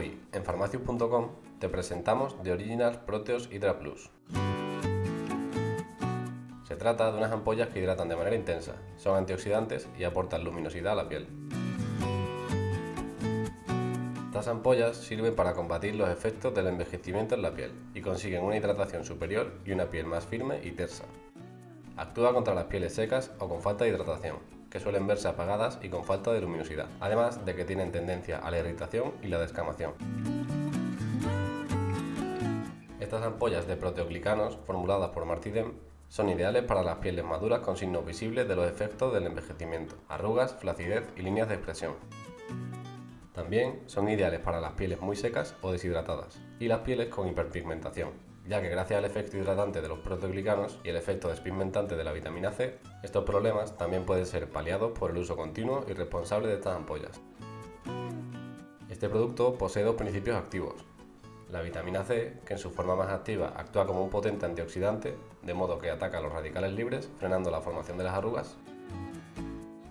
En farmacius.com te presentamos The Original Proteos Hydra Plus. Se trata de unas ampollas que hidratan de manera intensa, son antioxidantes y aportan luminosidad a la piel. Estas ampollas sirven para combatir los efectos del envejecimiento en la piel y consiguen una hidratación superior y una piel más firme y tersa. Actúa contra las pieles secas o con falta de hidratación, que suelen verse apagadas y con falta de luminosidad, además de que tienen tendencia a la irritación y la descamación. Estas ampollas de proteoglicanos, formuladas por Martidem, son ideales para las pieles maduras con signos visibles de los efectos del envejecimiento, arrugas, flacidez y líneas de expresión. También son ideales para las pieles muy secas o deshidratadas y las pieles con hiperpigmentación, ya que gracias al efecto hidratante de los proteoglicanos y el efecto despigmentante de la vitamina C, estos problemas también pueden ser paliados por el uso continuo y responsable de estas ampollas. Este producto posee dos principios activos. La vitamina C, que en su forma más activa actúa como un potente antioxidante, de modo que ataca los radicales libres, frenando la formación de las arrugas.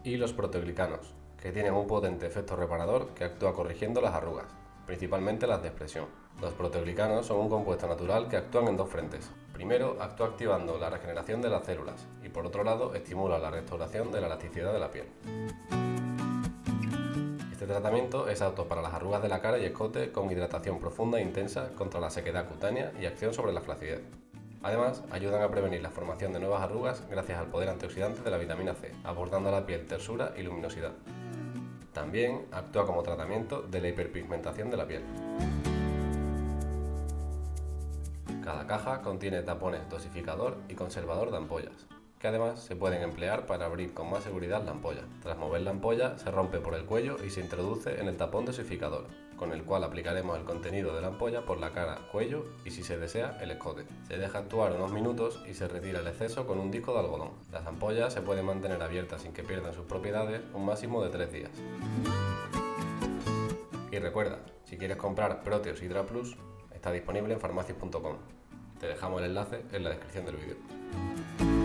Y los proteoglicanos, que tienen un potente efecto reparador que actúa corrigiendo las arrugas, principalmente las de expresión. Los proteoglicanos son un compuesto natural que actúan en dos frentes. Primero, actúa activando la regeneración de las células y por otro lado, estimula la restauración de la elasticidad de la piel. Este tratamiento es apto para las arrugas de la cara y escote con hidratación profunda e intensa contra la sequedad cutánea y acción sobre la flacidez. Además, ayudan a prevenir la formación de nuevas arrugas gracias al poder antioxidante de la vitamina C, aportando a la piel tersura y luminosidad. También actúa como tratamiento de la hiperpigmentación de la piel. Cada caja contiene tapones dosificador y conservador de ampollas, que además se pueden emplear para abrir con más seguridad la ampolla. Tras mover la ampolla se rompe por el cuello y se introduce en el tapón dosificador, con el cual aplicaremos el contenido de la ampolla por la cara, cuello y si se desea el escote. Se deja actuar unos minutos y se retira el exceso con un disco de algodón. Las ampollas se pueden mantener abiertas sin que pierdan sus propiedades un máximo de 3 días. Y recuerda, si quieres comprar Proteus Hydra Plus, está disponible en farmacias.com. Te dejamos el enlace en la descripción del vídeo.